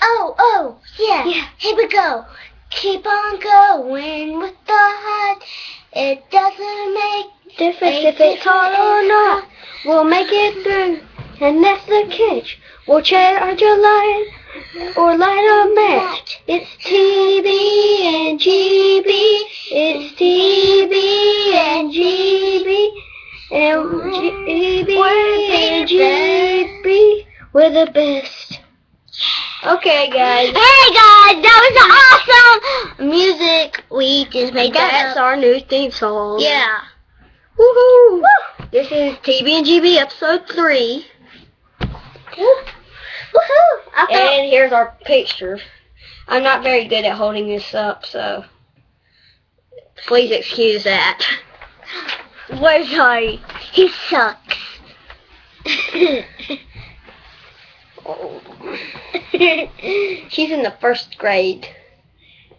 Oh, oh, yeah. Yeah. Here we go. Keep on going with the heart. It doesn't make Difference if it's hard or not. We'll make it through. And that's the catch. We'll charge a light or light a match. It's TB and GB. It's TB and GB. And GB and GB. We're the best. Okay, guys. Hey guys, that was awesome music. We just made that That's up. our new theme song. Yeah. Woohoo! This is TB and GB episode three. Woohoo! And here's our picture. I'm not very good at holding this up, so please excuse that. we're sorry. He sucks. Oh. She's in the first grade.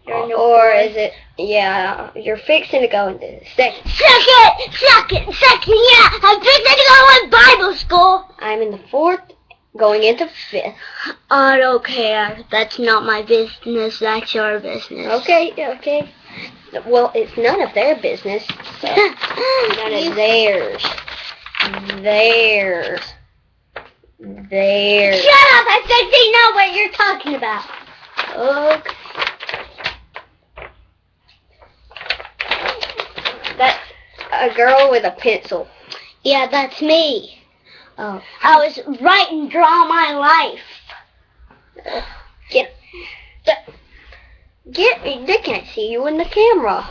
You're in the or is it? Yeah, you're fixing to go into second. Second, second, second, yeah. I'm fixing to go in Bible school. I'm in the fourth, going into fifth. I don't care. That's not my business. That's your business. Okay, okay. Well, it's none of their business. So none of theirs. Theirs. Theirs. Shut up! I think they know what you're talking about. Okay. That's a girl with a pencil. Yeah, that's me. Oh. I was writing draw my life. Get. Get. They can't see you in the camera.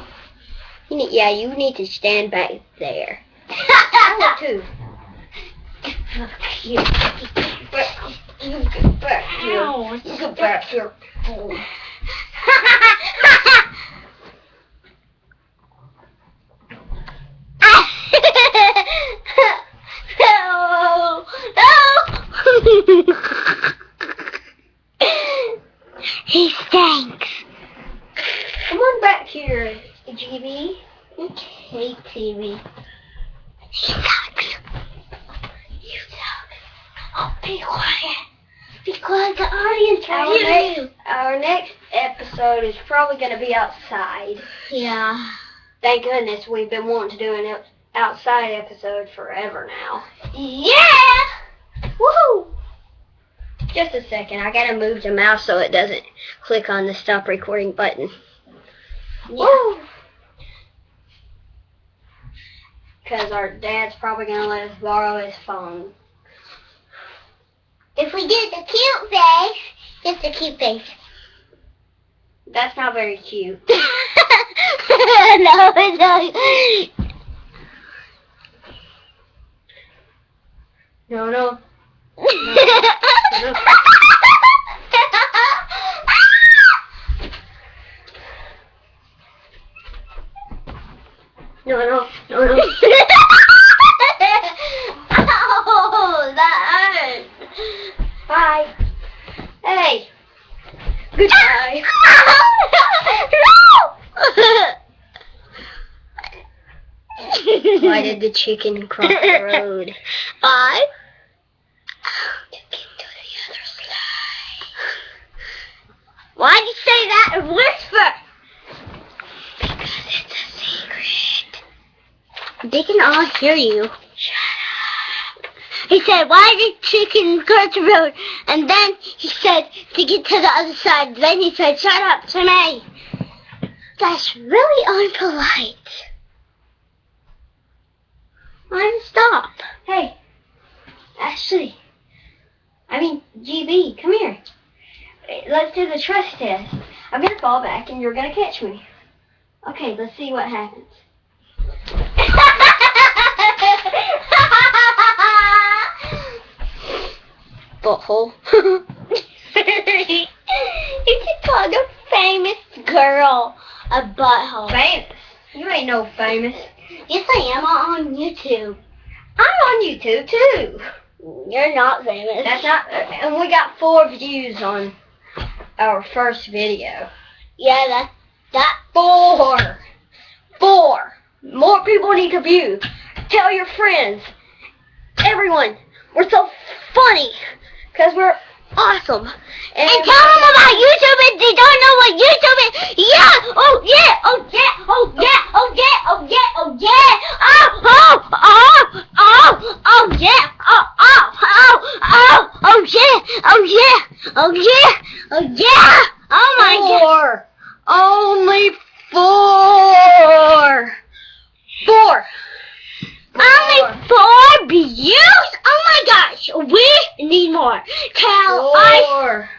You need, yeah, you need to stand back there. I get back. You get back here. Ow. You get back here. Oh. no, no. he stinks. Come on back here, GB. Okay, TB. He sucks. You suck. Oh, be quiet. Be quiet. The audience Our will hear next, you. our next episode is probably going to be outside. Yeah. Thank goodness we've been wanting to do an outside episode forever now. Yeah. Woo. Just a second, I gotta move the mouse so it doesn't click on the stop recording button. Woo. Because our dad's probably gonna let us borrow his phone. If we did the cute face, just the cute face. That's not very cute. no, it's not. No, no. No, no, no, no. Ow, Goodbye. Why did the chicken cross the road? I? Why'd you say that in whisper? Because it's a secret. They can all hear you. He said, why did chicken cross the road? And then he said, to get to the other side. Then he said, shut up to me. That's really unpolite. I'm stop. Hey, Ashley. I mean, GB, come here. Let's do the trust test. I'm gonna fall back and you're gonna catch me. Okay, let's see what happens. Butthole. you just called a famous girl a butthole. famous. You ain't no famous. Yes, I am on YouTube. I'm on YouTube too. You're not famous. That's not, and we got four views on our first video. Yeah, that that. Four. Four. More people need to view. Tell your friends. Everyone. We're so funny. Because we're awesome. And, And- tell them about YouTube if they don't know what YouTube is. Yeah, oh yeah, oh yeah, oh yeah, oh yeah, oh yeah, oh yeah. Oh, oh, oh, oh, oh yeah, oh, oh, oh, oh, oh yeah, oh yeah, oh yeah, oh yeah. Oh my god. Four. Only four. Four. Only four views? Oh my gosh, we need more. Tell I. Four.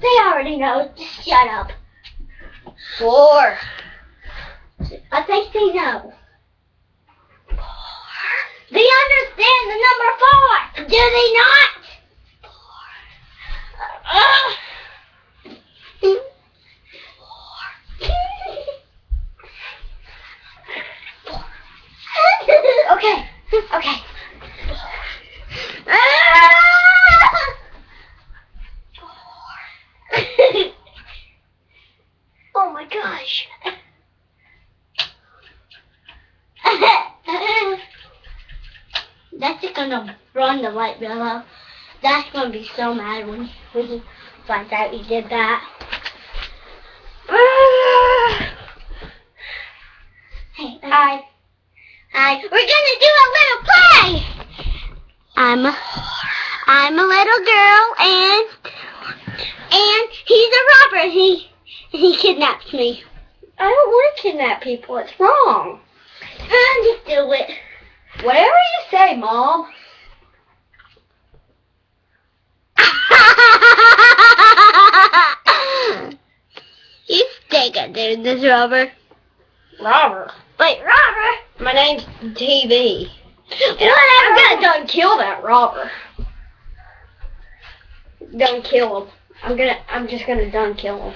They already know. Just shut up. Four. I think they know. Four. They understand the number four. Do they not? Ugh. okay. Okay. oh my gosh. That's just gonna run the light bill That's gonna be so mad when when he finds out he did that. hey, uh, hi. Hi. We're gonna do a little play. I'm a, I'm a little girl and and he's a robber. He he kidnaps me. I don't want to kidnap people. It's wrong. And just do it. Whatever you say, Mom. At this, Robert. Robert. Wait, Robert. My name's TB. And Whatever. I'm gonna done kill that robber. Done kill him. I'm gonna. I'm just gonna don't kill him.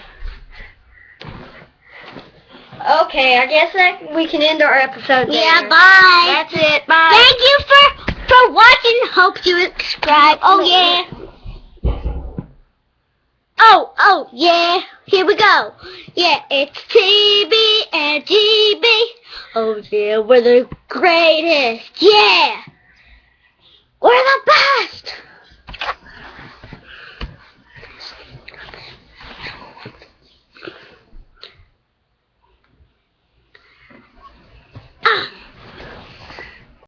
Okay, I guess that we can end our episode there. Yeah, bye. That's it. Bye. Thank you for for watching. Hope you subscribe. Oh yeah. Oh oh yeah. Here we go. Yeah, it's TB and GB. Oh yeah, we're the greatest. Yeah.